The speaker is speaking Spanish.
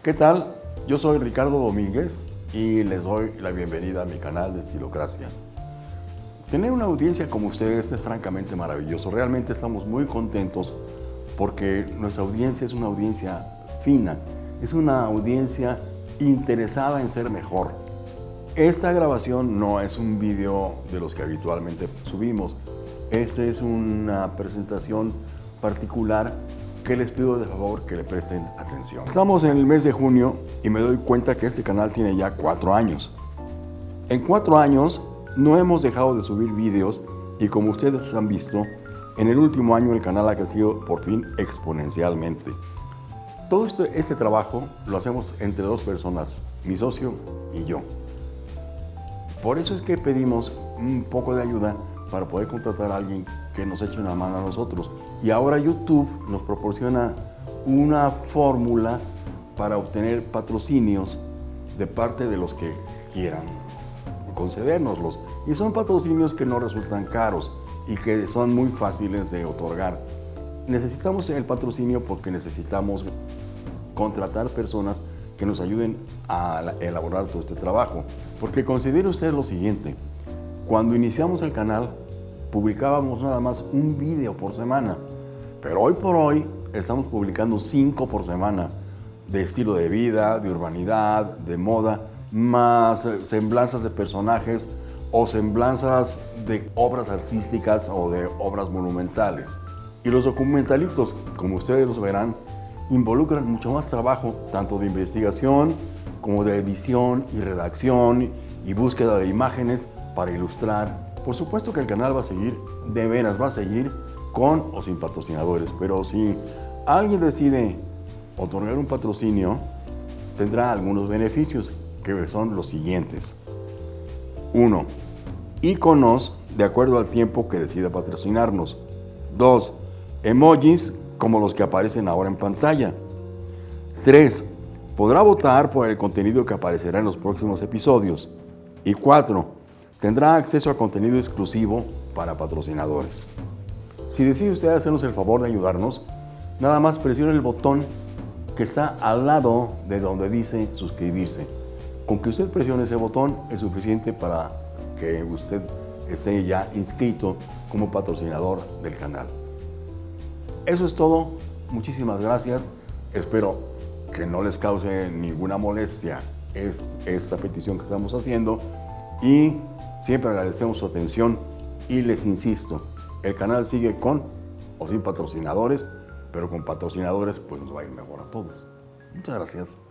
¿Qué tal? Yo soy Ricardo Domínguez y les doy la bienvenida a mi canal de Estilocracia. Tener una audiencia como ustedes es francamente maravilloso. Realmente estamos muy contentos porque nuestra audiencia es una audiencia fina, es una audiencia interesada en ser mejor. Esta grabación no es un video de los que habitualmente subimos. Esta es una presentación particular que les pido de favor que le presten atención. Estamos en el mes de junio y me doy cuenta que este canal tiene ya cuatro años. En cuatro años no hemos dejado de subir vídeos y como ustedes han visto, en el último año el canal ha crecido por fin exponencialmente. Todo este, este trabajo lo hacemos entre dos personas, mi socio y yo. Por eso es que pedimos un poco de ayuda para poder contratar a alguien que nos eche una mano a nosotros. Y ahora YouTube nos proporciona una fórmula para obtener patrocinios de parte de los que quieran concedérnoslos. Y son patrocinios que no resultan caros y que son muy fáciles de otorgar. Necesitamos el patrocinio porque necesitamos contratar personas que nos ayuden a elaborar todo este trabajo. Porque considere usted lo siguiente, cuando iniciamos el canal, publicábamos nada más un video por semana, pero hoy por hoy estamos publicando cinco por semana de estilo de vida, de urbanidad, de moda, más semblanzas de personajes o semblanzas de obras artísticas o de obras monumentales. Y los documentalitos, como ustedes los verán, involucran mucho más trabajo, tanto de investigación como de edición y redacción y búsqueda de imágenes para ilustrar. Por supuesto que el canal va a seguir, de veras va a seguir con o sin patrocinadores, pero si alguien decide otorgar un patrocinio, tendrá algunos beneficios, que son los siguientes. Uno, iconos de acuerdo al tiempo que decida patrocinarnos. Dos, emojis como los que aparecen ahora en pantalla. Tres, podrá votar por el contenido que aparecerá en los próximos episodios. Y cuatro, tendrá acceso a contenido exclusivo para patrocinadores. Si decide usted hacernos el favor de ayudarnos, nada más presione el botón que está al lado de donde dice suscribirse. Con que usted presione ese botón es suficiente para que usted esté ya inscrito como patrocinador del canal. Eso es todo. Muchísimas gracias. Espero que no les cause ninguna molestia esta petición que estamos haciendo y Siempre agradecemos su atención y les insisto, el canal sigue con o sin patrocinadores, pero con patrocinadores pues nos va a ir mejor a todos. Muchas gracias.